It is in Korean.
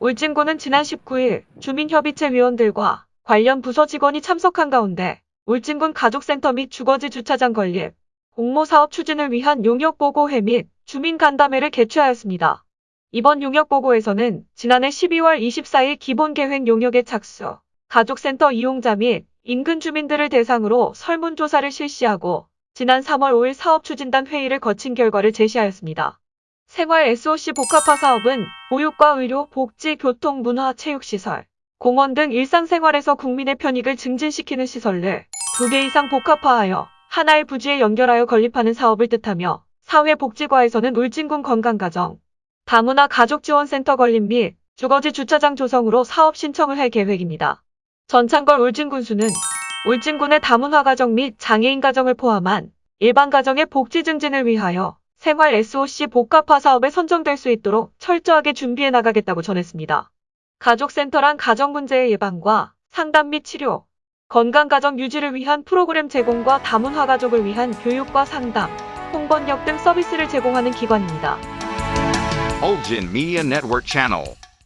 울진군은 지난 19일 주민협의체 위원들과 관련 부서 직원이 참석한 가운데 울진군 가족센터 및 주거지 주차장 건립, 공모사업 추진을 위한 용역보고회 및 주민간담회를 개최하였습니다. 이번 용역보고에서는 지난해 12월 24일 기본계획 용역에 착수, 가족센터 이용자 및 인근 주민들을 대상으로 설문조사를 실시하고 지난 3월 5일 사업추진단 회의를 거친 결과를 제시하였습니다. 생활 SOC 복합화 사업은 보육과 의료, 복지, 교통, 문화, 체육시설, 공원 등 일상생활에서 국민의 편익을 증진시키는 시설을 두 개 이상 복합화하여 하나의 부지에 연결하여 건립하는 사업을 뜻하며 사회복지과에서는 울진군 건강가정, 다문화 가족지원센터 건립 및 주거지 주차장 조성으로 사업 신청을 할 계획입니다. 전창걸 울진군수는 울진군의 다문화 가정 및 장애인 가정을 포함한 일반 가정의 복지 증진을 위하여 생활 SOC 복합화 사업에 선정될 수 있도록 철저하게 준비해 나가겠다고 전했습니다. 가족센터란 가정 문제의 예방과 상담 및 치료, 건강가정 유지를 위한 프로그램 제공과 다문화 가족을 위한 교육과 상담, 홍번역 등 서비스를 제공하는 기관입니다.